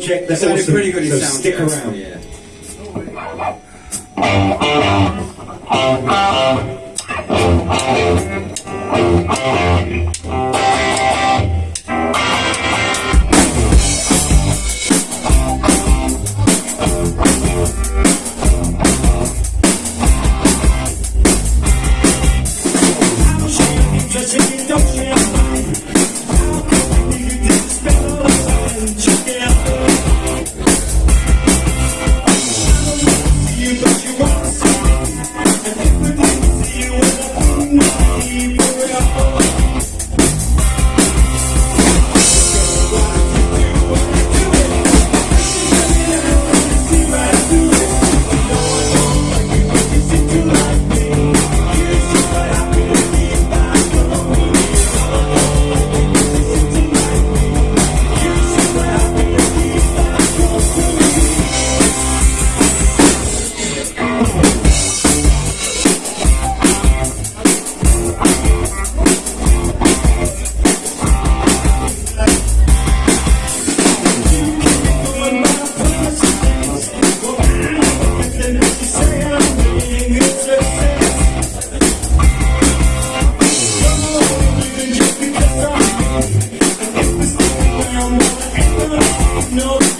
Check that's sounded awesome. pretty good in So sound stick check, around. Yeah. No